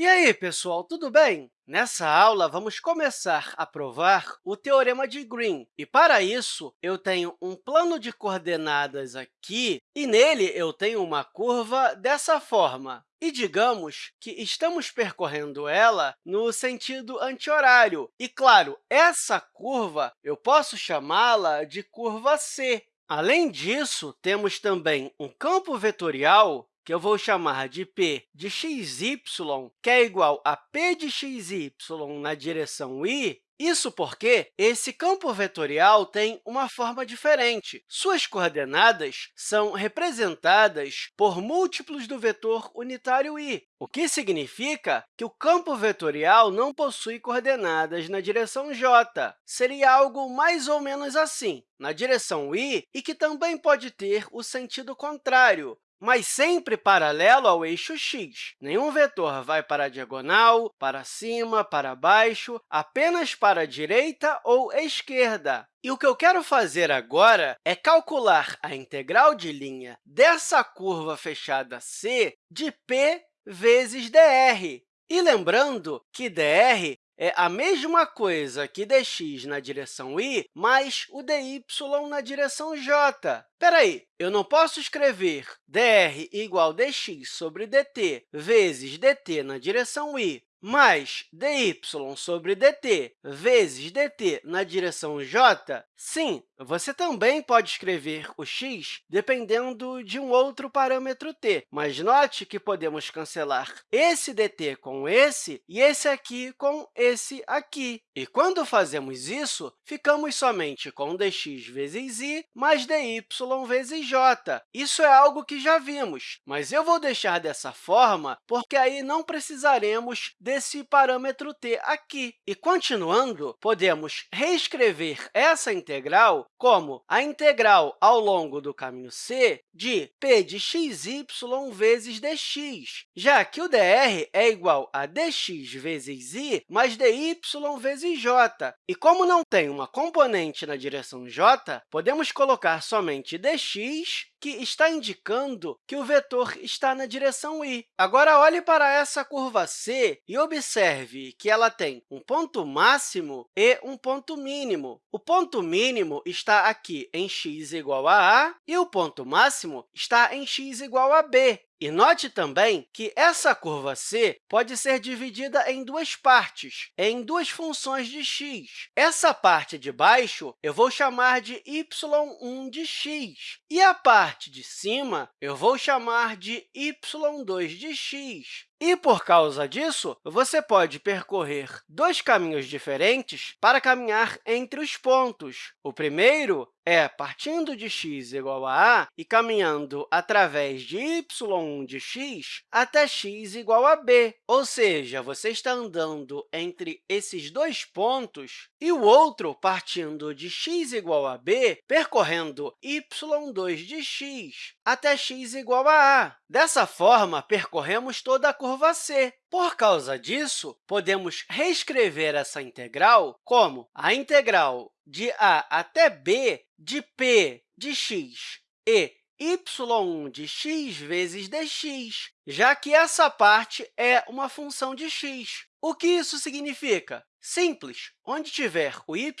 E aí, pessoal, tudo bem? Nessa aula, vamos começar a provar o Teorema de Green. E, para isso, eu tenho um plano de coordenadas aqui, e nele eu tenho uma curva dessa forma. E digamos que estamos percorrendo ela no sentido anti-horário. E, claro, essa curva eu posso chamá-la de curva C. Além disso, temos também um campo vetorial que eu vou chamar de p de xy, que é igual a p de xy na direção y, isso porque esse campo vetorial tem uma forma diferente. Suas coordenadas são representadas por múltiplos do vetor unitário i, o que significa que o campo vetorial não possui coordenadas na direção j. Seria algo mais ou menos assim, na direção i, e que também pode ter o sentido contrário, mas sempre paralelo ao eixo x. Nenhum vetor vai para a diagonal, para cima, para baixo, apenas para a direita ou esquerda. E o que eu quero fazer agora é calcular a integral de linha dessa curva fechada C de p vezes dr. E lembrando que dr é a mesma coisa que dx na direção y mais o dy na direção j. Espera aí, eu não posso escrever dr igual dx sobre dt vezes dt na direção y mais dy sobre dt vezes dt na direção j? Sim, você também pode escrever o x dependendo de um outro parâmetro t, mas note que podemos cancelar esse dt com esse e esse aqui com esse aqui. E quando fazemos isso, ficamos somente com dx vezes y mais dy vezes j. Isso é algo que já vimos, mas eu vou deixar dessa forma porque aí não precisaremos desse parâmetro t aqui. E, continuando, podemos reescrever essa integral como a integral ao longo do caminho c de p de xy vezes dx, já que o dr é igual a dx vezes y mais dy vezes j. E como não tem uma componente na direção j, podemos colocar somente dx que está indicando que o vetor está na direção y. Agora, olhe para essa curva C e observe que ela tem um ponto máximo e um ponto mínimo. O ponto mínimo está aqui em x igual a a e o ponto máximo está em x igual a b. E note também que essa curva C pode ser dividida em duas partes, em duas funções de x. Essa parte de baixo eu vou chamar de y1 de x, e a parte de cima eu vou chamar de y2 de x. E, por causa disso, você pode percorrer dois caminhos diferentes para caminhar entre os pontos. O primeiro é partindo de x igual a a e caminhando através de y1 de x até x igual a b, ou seja, você está andando entre esses dois pontos, e o outro partindo de x igual a b, percorrendo y2 de x até x igual a a. Dessa forma, percorremos toda a curva C. Por causa disso, podemos reescrever essa integral como a integral de a até b de p de x e y1 de x vezes dx, já que essa parte é uma função de x. O que isso significa? Simples. Onde tiver o y,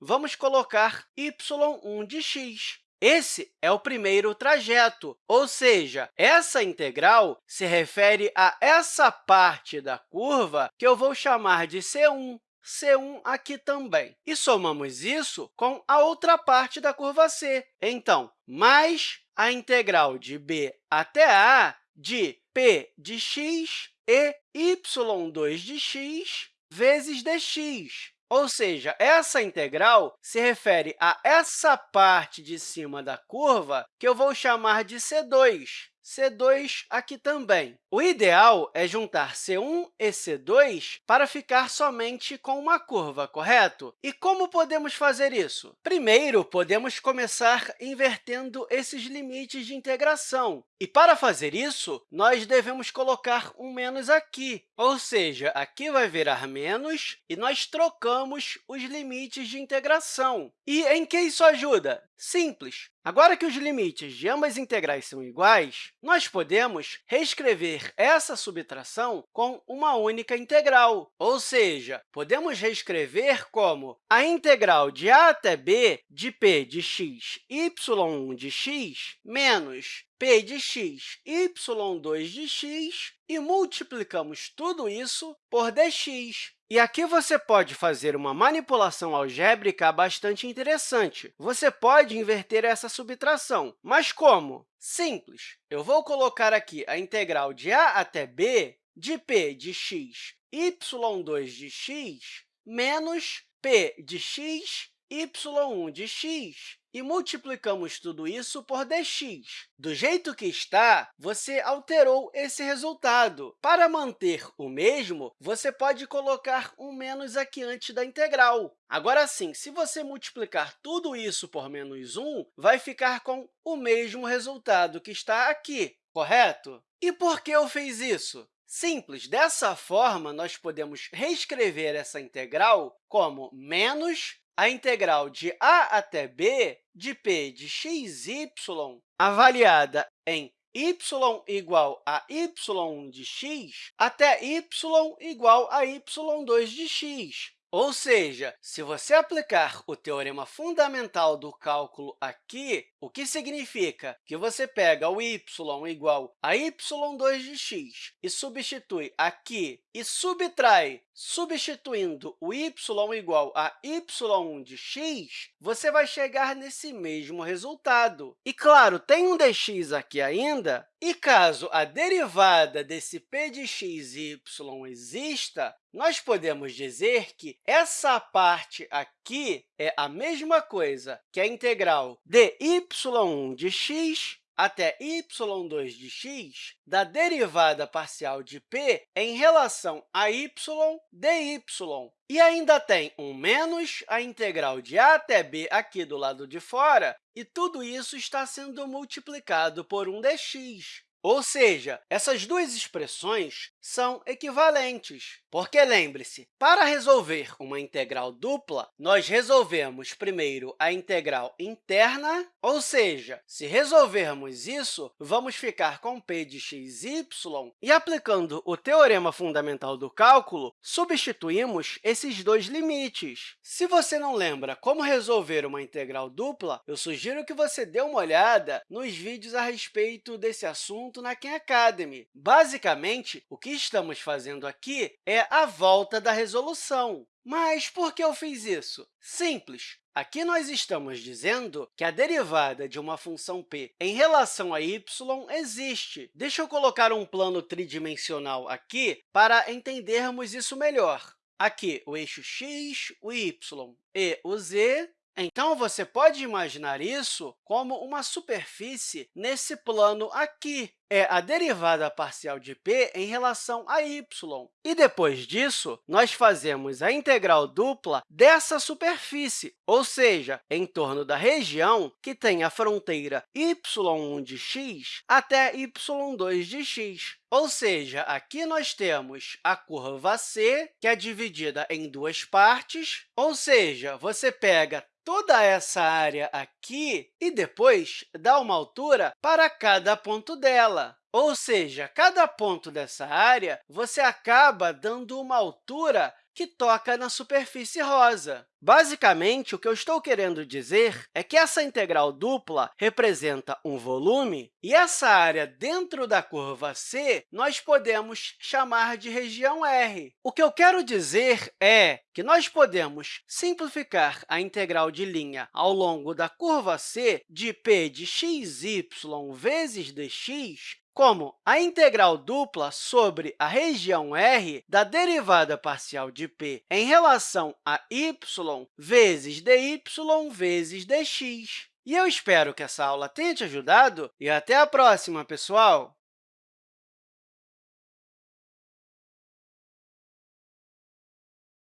vamos colocar y1 de x. Esse é o primeiro trajeto, ou seja, essa integral se refere a essa parte da curva que eu vou chamar de C1, C1 aqui também. E somamos isso com a outra parte da curva C. Então, mais a integral de b até a de p de x e y2 de x vezes dx. Ou seja, essa integral se refere a essa parte de cima da curva que eu vou chamar de C2. C2 aqui também. O ideal é juntar C1 e C2 para ficar somente com uma curva, correto? E como podemos fazer isso? Primeiro, podemos começar invertendo esses limites de integração. E, para fazer isso, nós devemos colocar um menos aqui, ou seja, aqui vai virar menos e nós trocamos os limites de integração. E em que isso ajuda? Simples. Agora que os limites de ambas integrais são iguais, nós podemos reescrever essa subtração com uma única integral, ou seja, podemos reescrever como a integral de a até b de p de x y1 de x menos p de x, y2 de x, e multiplicamos tudo isso por dx. E aqui você pode fazer uma manipulação algébrica bastante interessante. Você pode inverter essa subtração. Mas como? Simples. Eu vou colocar aqui a integral de a até b de p de x, y2 de x, menos p de x, y1 de x, e multiplicamos tudo isso por dx. Do jeito que está, você alterou esse resultado. Para manter o mesmo, você pode colocar um menos aqui antes da integral. Agora sim, se você multiplicar tudo isso por menos 1, vai ficar com o mesmo resultado que está aqui, correto? E por que eu fiz isso? Simples. Dessa forma, nós podemos reescrever essa integral como menos a integral de a até b de p de xy avaliada em y igual a y1 de x até y igual a y2 de x. Ou seja, se você aplicar o teorema fundamental do cálculo aqui, o que significa que você pega o y igual a y2 de x e substitui aqui e subtrai, substituindo o y igual a y1 de x, você vai chegar nesse mesmo resultado. E, claro, tem um dx aqui ainda, e caso a derivada desse p de x e y exista, nós podemos dizer que essa parte aqui é a mesma coisa que a integral de y1 de x até y2 de x da derivada parcial de p em relação a y dy. E ainda tem um menos a integral de a até b aqui do lado de fora, e tudo isso está sendo multiplicado por um dx. Ou seja, essas duas expressões são equivalentes, porque, lembre-se, para resolver uma integral dupla, nós resolvemos primeiro a integral interna, ou seja, se resolvermos isso, vamos ficar com p de xy e, aplicando o teorema fundamental do cálculo, substituímos esses dois limites. Se você não lembra como resolver uma integral dupla, eu sugiro que você dê uma olhada nos vídeos a respeito desse assunto na Khan Academy. Basicamente, o que estamos fazendo aqui é a volta da resolução. Mas por que eu fiz isso? Simples. Aqui nós estamos dizendo que a derivada de uma função p em relação a y existe. Deixa eu colocar um plano tridimensional aqui para entendermos isso melhor. Aqui, o eixo x, o y e o z então, você pode imaginar isso como uma superfície nesse plano aqui. É a derivada parcial de p em relação a y. E, depois disso, nós fazemos a integral dupla dessa superfície, ou seja, em torno da região que tem a fronteira y1 de x até y2 de x. Ou seja, aqui nós temos a curva C, que é dividida em duas partes, ou seja, você pega toda essa área aqui e depois dá uma altura para cada ponto dela. Ou seja, cada ponto dessa área, você acaba dando uma altura que toca na superfície rosa. Basicamente, o que eu estou querendo dizer é que essa integral dupla representa um volume, e essa área dentro da curva C nós podemos chamar de região R. O que eu quero dizer é que nós podemos simplificar a integral de linha ao longo da curva C de p de xy vezes dx como a integral dupla sobre a região R da derivada parcial de p em relação a y vezes dy vezes dx. E eu espero que essa aula tenha te ajudado e até a próxima, pessoal!